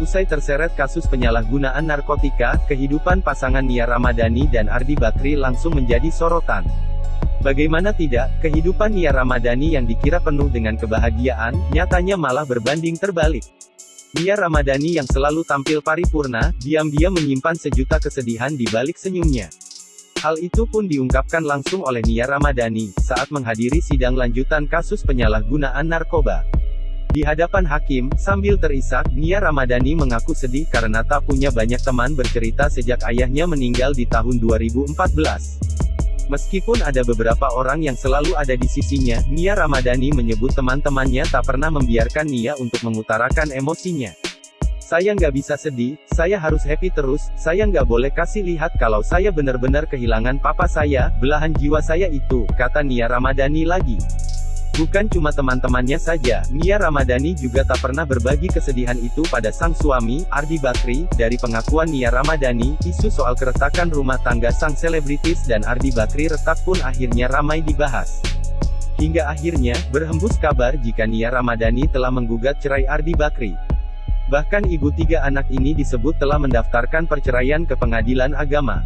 Usai terseret kasus penyalahgunaan narkotika, kehidupan pasangan Nia Ramadhani dan Ardi Bakri langsung menjadi sorotan. Bagaimana tidak, kehidupan Nia Ramadhani yang dikira penuh dengan kebahagiaan, nyatanya malah berbanding terbalik. Nia Ramadhani yang selalu tampil paripurna, diam-diam menyimpan sejuta kesedihan di balik senyumnya. Hal itu pun diungkapkan langsung oleh Nia Ramadhani, saat menghadiri sidang lanjutan kasus penyalahgunaan narkoba. Di hadapan hakim, sambil terisak, Nia Ramadhani mengaku sedih karena tak punya banyak teman bercerita sejak ayahnya meninggal di tahun 2014. Meskipun ada beberapa orang yang selalu ada di sisinya, Nia Ramadhani menyebut teman-temannya tak pernah membiarkan Nia untuk mengutarakan emosinya. Saya nggak bisa sedih, saya harus happy terus, saya nggak boleh kasih lihat kalau saya benar-benar kehilangan papa saya, belahan jiwa saya itu, kata Nia Ramadhani lagi. Bukan cuma teman-temannya saja, Nia Ramadhani juga tak pernah berbagi kesedihan itu pada sang suami, Ardi Bakri. Dari pengakuan Nia Ramadhani, isu soal keretakan rumah tangga sang selebritis dan Ardi Bakri retak pun akhirnya ramai dibahas. Hingga akhirnya, berhembus kabar jika Nia Ramadhani telah menggugat cerai Ardi Bakri. Bahkan ibu tiga anak ini disebut telah mendaftarkan perceraian ke pengadilan agama.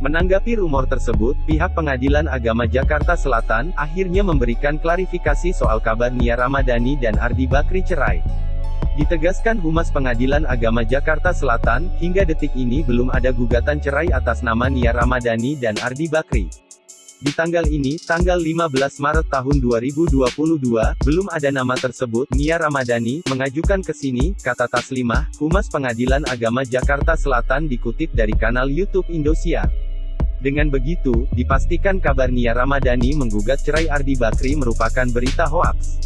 Menanggapi rumor tersebut, pihak Pengadilan Agama Jakarta Selatan, akhirnya memberikan klarifikasi soal kabar Nia Ramadhani dan Ardi Bakri cerai. Ditegaskan Humas Pengadilan Agama Jakarta Selatan, hingga detik ini belum ada gugatan cerai atas nama Nia Ramadhani dan Ardi Bakri. Di tanggal ini, tanggal 15 Maret tahun 2022, belum ada nama tersebut, Nia Ramadhani, mengajukan ke sini, kata Taslimah, Humas Pengadilan Agama Jakarta Selatan dikutip dari kanal YouTube Indosiar. Dengan begitu, dipastikan kabar Nia Ramadhani menggugat cerai Ardi Bakri merupakan berita hoaks.